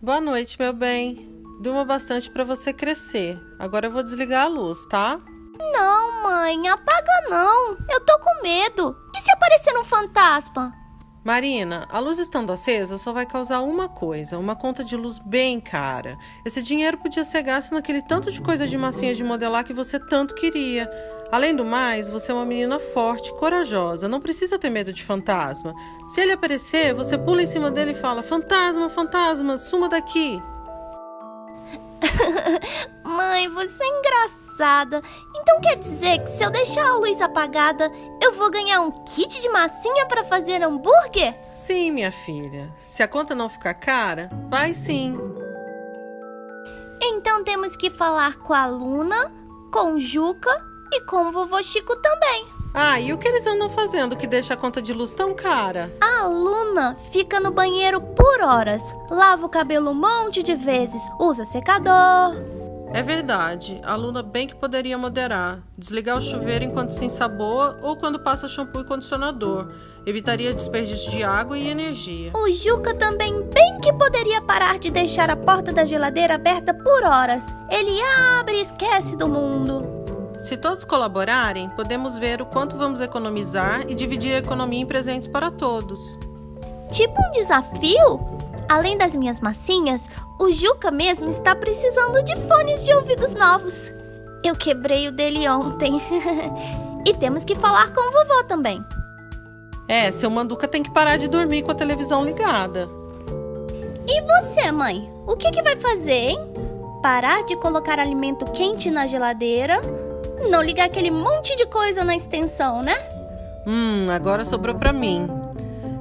Boa noite, meu bem. Durma bastante para você crescer. Agora eu vou desligar a luz, tá? Não, mãe, apaga não. Eu tô com medo. E se aparecer um fantasma? Marina, a luz estando acesa só vai causar uma coisa, uma conta de luz bem cara. Esse dinheiro podia ser gasto naquele tanto de coisa de massinha de modelar que você tanto queria. Além do mais, você é uma menina forte, corajosa, não precisa ter medo de fantasma. Se ele aparecer, você pula em cima dele e fala: Fantasma, fantasma, suma daqui. Mãe, você é engraçada. Então quer dizer que se eu deixar a luz apagada, eu vou ganhar um kit de massinha para fazer hambúrguer? Sim, minha filha. Se a conta não ficar cara, vai sim. Então temos que falar com a Luna, com o Juca e com o vovô Chico também. Ah, e o que eles andam fazendo que deixa a conta de luz tão cara? A Luna fica no banheiro por horas. Lava o cabelo um monte de vezes, usa secador. É verdade, a Luna bem que poderia moderar. Desligar o chuveiro enquanto se ensaboa ou quando passa shampoo e condicionador. Evitaria desperdício de água e energia. O Juca também bem que poderia parar de deixar a porta da geladeira aberta por horas. Ele abre e esquece do mundo. Se todos colaborarem, podemos ver o quanto vamos economizar e dividir a economia em presentes para todos. Tipo um desafio? Além das minhas massinhas, o Juca mesmo está precisando de fones de ouvidos novos. Eu quebrei o dele ontem. e temos que falar com o vovô também. É, seu Manduca tem que parar de dormir com a televisão ligada. E você, mãe? O que, que vai fazer, hein? Parar de colocar alimento quente na geladeira não ligar aquele monte de coisa na extensão, né? Hum, agora sobrou pra mim.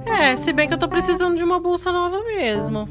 É, se bem que eu tô precisando de uma bolsa nova mesmo.